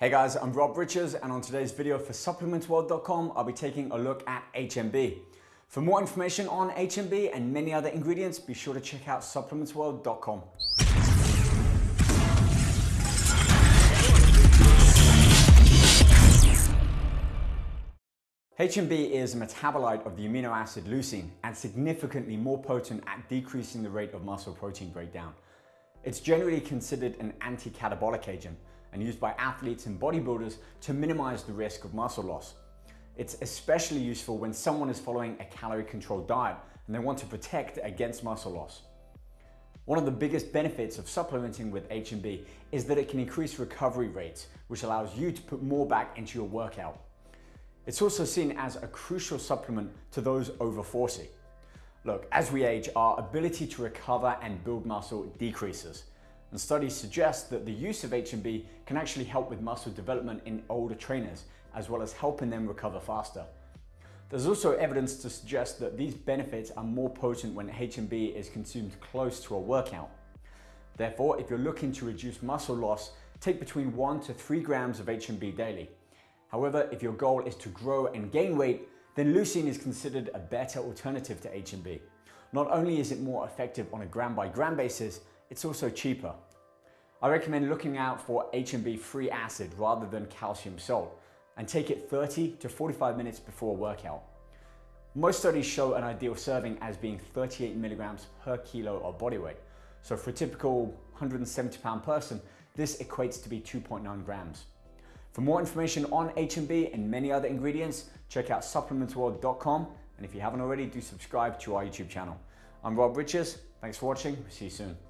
Hey guys, I'm Rob Richards and on today's video for supplementsworld.com, I'll be taking a look at HMB. For more information on HMB and many other ingredients, be sure to check out supplementsworld.com. HMB is a metabolite of the amino acid leucine and significantly more potent at decreasing the rate of muscle protein breakdown. It's generally considered an anti-catabolic agent, and used by athletes and bodybuilders to minimize the risk of muscle loss. It's especially useful when someone is following a calorie controlled diet and they want to protect against muscle loss. One of the biggest benefits of supplementing with HMB is that it can increase recovery rates, which allows you to put more back into your workout. It's also seen as a crucial supplement to those over 40. Look, as we age, our ability to recover and build muscle decreases and studies suggest that the use of HMB can actually help with muscle development in older trainers, as well as helping them recover faster. There's also evidence to suggest that these benefits are more potent when HMB is consumed close to a workout. Therefore, if you're looking to reduce muscle loss, take between 1 to 3 grams of HMB daily. However, if your goal is to grow and gain weight, then leucine is considered a better alternative to HMB. Not only is it more effective on a gram by gram basis, it's also cheaper. I recommend looking out for HMB free acid rather than calcium salt and take it 30 to 45 minutes before a workout. Most studies show an ideal serving as being 38 milligrams per kilo of body weight. So for a typical 170 pound person, this equates to be 2.9 grams. For more information on HMB and many other ingredients, check out supplementsworld.com. And if you haven't already, do subscribe to our YouTube channel. I'm Rob Richards. Thanks for watching. See you soon.